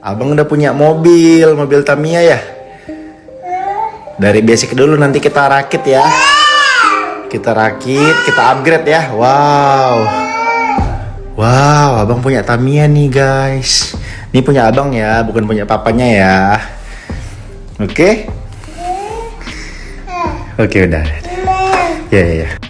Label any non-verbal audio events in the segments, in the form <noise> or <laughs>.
Abang udah punya mobil, mobil Tamiya ya? Dari basic dulu nanti kita rakit ya. Kita rakit, kita upgrade ya. Wow. Wow, abang punya Tamiya nih guys. Ini punya abang ya, bukan punya papanya ya. Oke? Oke udah. Ya ya ya.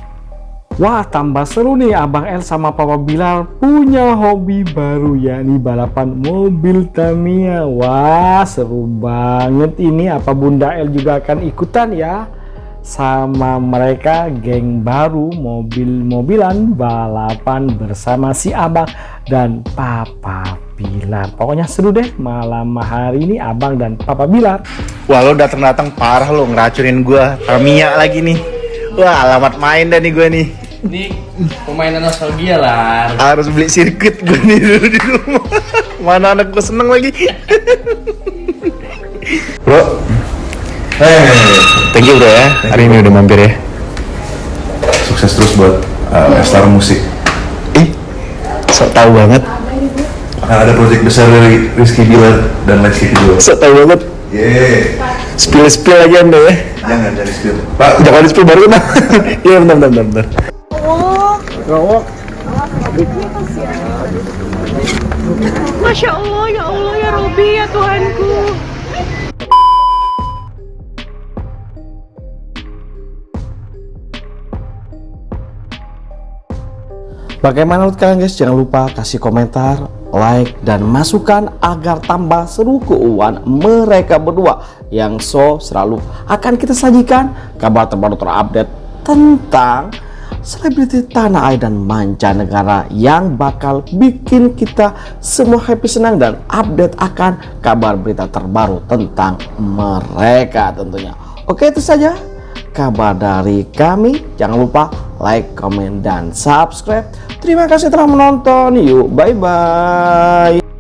Wah tambah seru nih Abang El sama Papa Bilal punya hobi baru yakni balapan mobil Tamiya. Wah seru banget ini. Apa Bunda El juga akan ikutan ya? Sama mereka geng baru mobil-mobilan balapan bersama si Abang dan Papa Bilar pokoknya seru deh malam hari ini Abang dan Papa Bilar Wah lo datang-datang parah lo ngeracunin gua Tamiya lagi nih. Wah alamat main dah nih gua nih Ini pemainan nostalgia lah. harus beli sirkuit gue nih dulu di rumah. Mana anak gue seneng lagi. Bro. Eh, thank you bro ya. Hari ini udah mampir ya. Sukses terus buat uh, Star Musik. ih sok tahu banget. Akan ada proyek besar dari Rizky Bilar dan Lesti Kejora. sok tahu banget. Yeay. spill spill aja anda ya. Jangan jangan spill. Pak, jangan spill baru nah <laughs> iya bentar bentar bentar, bentar. Masya Allah, ya Allah, ya Robi, ya Tuhanku. Bagaimana menurut kalian guys? Jangan lupa kasih komentar, like, dan masukan agar tambah seru keuangan mereka berdua yang so selalu akan kita sajikan kabar terbaru terupdate tentang selebriti tanah air dan mancanegara yang bakal bikin kita semua happy senang dan update akan kabar berita terbaru tentang mereka tentunya. Oke itu saja kabar dari kami. Jangan lupa like, comment, dan subscribe. Terima kasih telah menonton. Yuk, bye-bye.